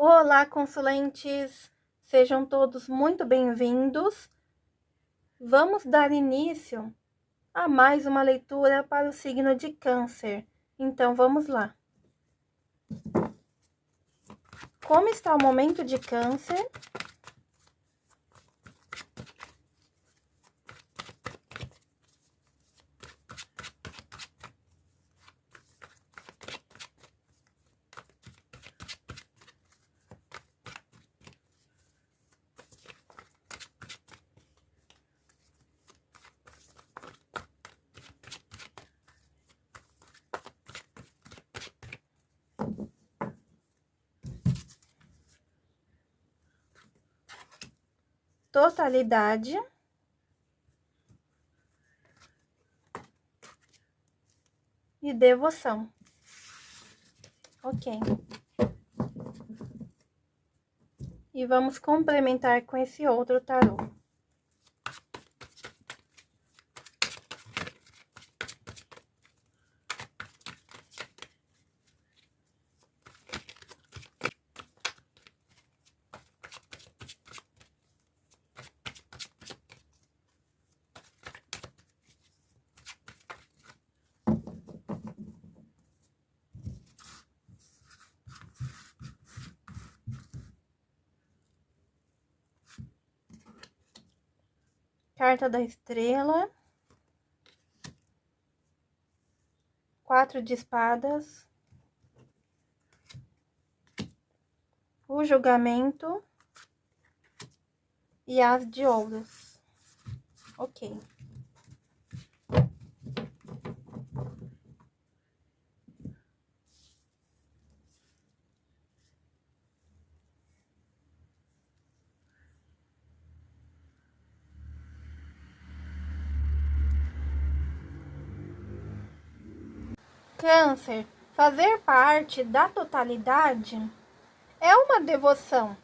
Olá, consulentes! Sejam todos muito bem-vindos. Vamos dar início a mais uma leitura para o signo de Câncer. Então, vamos lá. Como está o momento de Câncer? Totalidade. E devoção. Ok. E vamos complementar com esse outro tarô. Carta da estrela. Quatro de espadas. O julgamento. E as de ouros. Ok. Câncer, fazer parte da totalidade é uma devoção.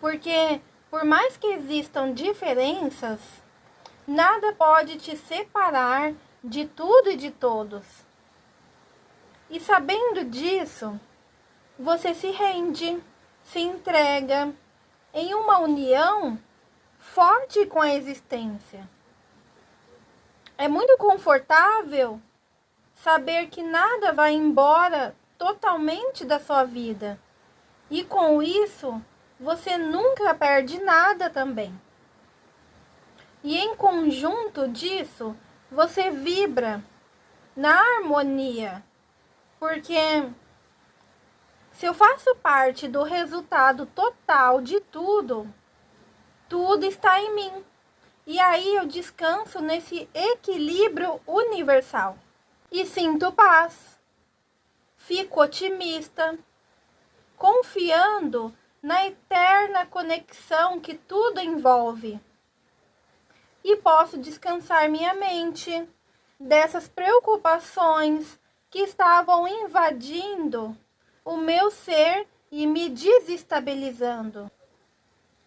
Porque, por mais que existam diferenças, nada pode te separar de tudo e de todos. E sabendo disso, você se rende, se entrega em uma união forte com a existência. É muito confortável saber que nada vai embora totalmente da sua vida. E com isso, você nunca perde nada também. E em conjunto disso, você vibra na harmonia. Porque se eu faço parte do resultado total de tudo, tudo está em mim. E aí eu descanso nesse equilíbrio universal e sinto paz. Fico otimista, confiando na eterna conexão que tudo envolve. E posso descansar minha mente dessas preocupações que estavam invadindo o meu ser e me desestabilizando.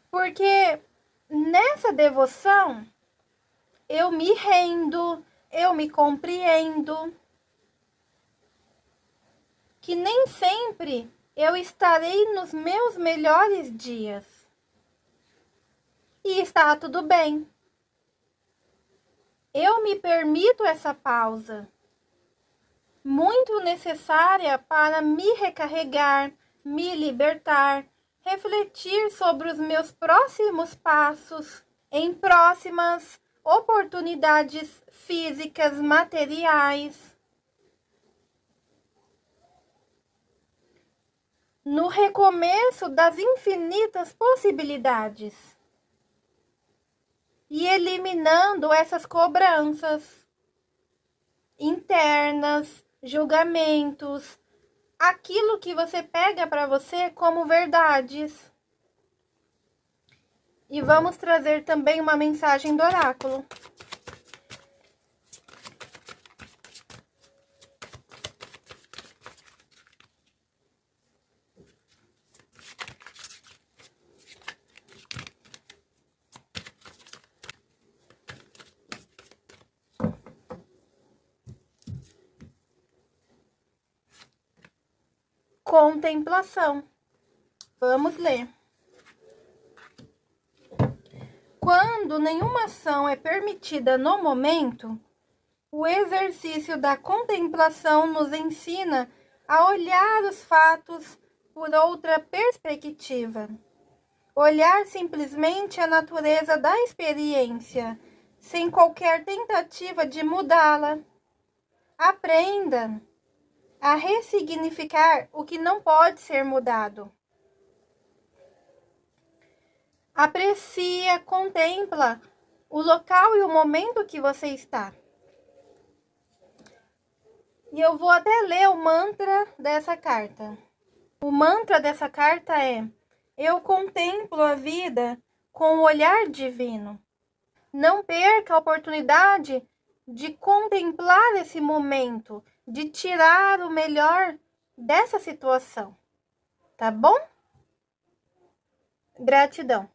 Porque nessa devoção eu me rendo, eu me compreendo. Que nem sempre eu estarei nos meus melhores dias. E está tudo bem. Eu me permito essa pausa, muito necessária para me recarregar, me libertar, refletir sobre os meus próximos passos em próximas oportunidades físicas, materiais. No recomeço das infinitas possibilidades. E eliminando essas cobranças internas, julgamentos, aquilo que você pega para você como verdades. E vamos trazer também uma mensagem do oráculo. Contemplação. Vamos ler. Quando nenhuma ação é permitida no momento, o exercício da contemplação nos ensina a olhar os fatos por outra perspectiva. Olhar simplesmente a natureza da experiência, sem qualquer tentativa de mudá-la. Aprenda a ressignificar o que não pode ser mudado. Aprecia, contempla o local e o momento que você está. E eu vou até ler o mantra dessa carta. O mantra dessa carta é: Eu contemplo a vida com o olhar divino. Não perca a oportunidade de contemplar esse momento, de tirar o melhor dessa situação. Tá bom? Gratidão.